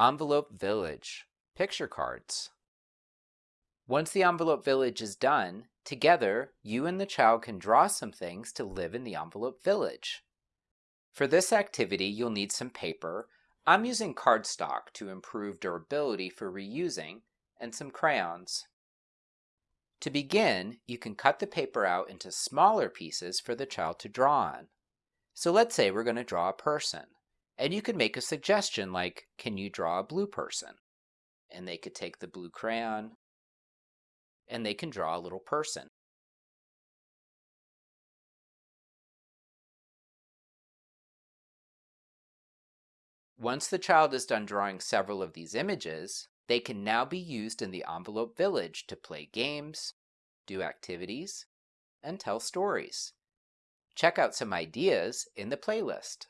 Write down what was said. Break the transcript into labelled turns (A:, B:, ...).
A: Envelope Village Picture Cards. Once the Envelope Village is done, together you and the child can draw some things to live in the Envelope Village. For this activity, you'll need some paper. I'm using cardstock to improve durability for reusing and some crayons. To begin, you can cut the paper out into smaller pieces for the child to draw on. So let's say we're going to draw a person. And you could make a suggestion like, can you draw a blue person? And they could take the blue crayon and they can draw a little person. Once the child is done drawing several of these images, they can now be used in the envelope village to play games, do activities, and tell stories. Check out some ideas in the playlist.